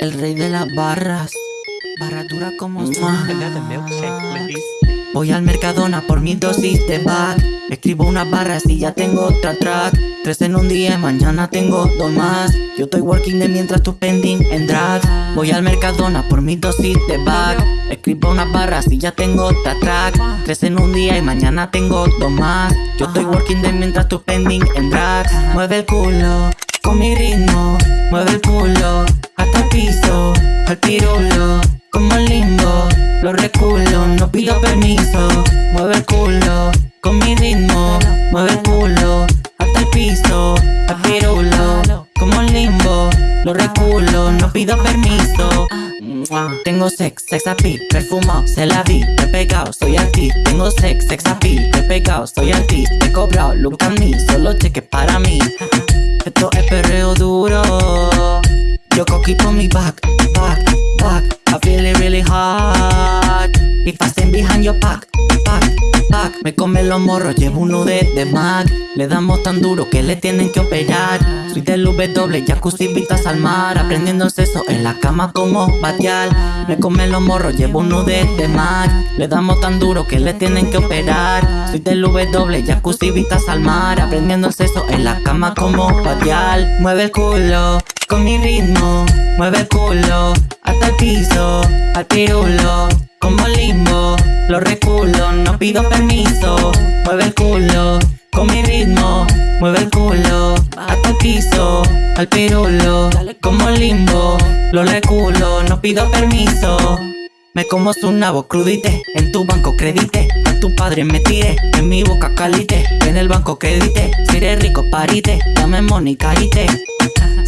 El rey de las barras. Barra dura como please. Voy al Mercadona por mi dosis de back Escribo unas barras y ya tengo otra track. Tres en un día y mañana tengo dos más. Yo estoy working de mientras tú pending en drag. Voy al Mercadona por mi dosis de back Escribo unas barras y ya tengo otra track. Tres en un día y mañana tengo dos más. Yo estoy working de mientras tú pending en drag. Mueve el culo mi ritmo Mueve el culo hasta el piso Al pirulo como limbo Lo reculo, no pido permiso Mueve el culo con mi ritmo Mueve el culo hasta el piso Al pirulo como limbo Lo reculo, no pido permiso. Tengo sex, sex appeal, perfumado, se la vi, he pegado, soy artista. Tengo sex, sex appeal, he pegado, soy artista. He cobrado, look at me, solo cheques para mí. Esto es duro. Yo coqui on mi back, back, back I feel it really hot. If I stand behind your back, back, back Me come los morros, llevo uno de, de Mac. Le damos tan duro que le tienen que operar del W, jacuzzi, vistas al mar. Aprendiendo sexo en la cama como batial. Me come los morros, llevo uno de, de Mac Le damos tan duro que le tienen que operar. Soy del W, jacuzzi, vistas al mar. Aprendiendo sexo en la cama como batial. Mueve el culo con mi ritmo. Mueve el culo hasta el piso Al pirulo como limbo. Lo reculo, no pido permiso. Mueve el culo con mi ritmo. Mueve el culo Al pirulo como limbo Lo reculo, no pido permiso. Me como su nabo crudite, en tu banco credite A tu padre me tire, en mi boca calite En el banco credite, si eres rico parite Dame money carite.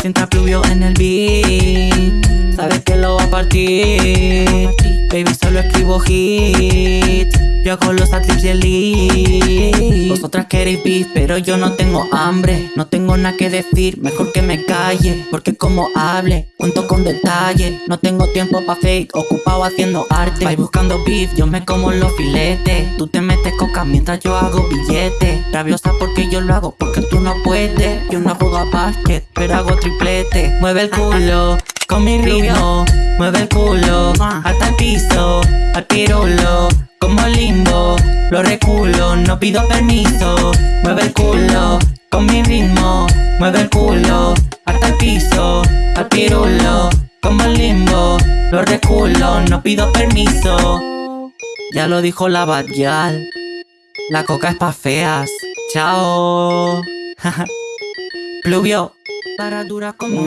Si entra pluvio en el beat Sabes que lo va a partir Baby solo escribo hit Yo hago los adlibs y el lead Vosotras queréis beef pero yo no tengo hambre. No tengo nada que decir, mejor que me calle Porque como hable, cuento con detalle. No tengo tiempo pa' fake, ocupado haciendo arte. Vais buscando beef, yo me como los filetes. Tú te metes coca mientras yo hago billetes Rabiosa porque yo lo hago, porque tú no puedes. Yo no juego a basket, pero hago triplete. Mueve el culo con mi ritmo Mueve el culo hasta el piso Al pirulo. Como Lo reculo, no pido permiso. Mueve el culo con mi ritmo. Mueve el culo hasta el piso Al pirulo como limbo. Lo reculo, no pido permiso. Ya lo dijo la Badial. La coca es pa' feas. Chao. Pluvio. Para dura como.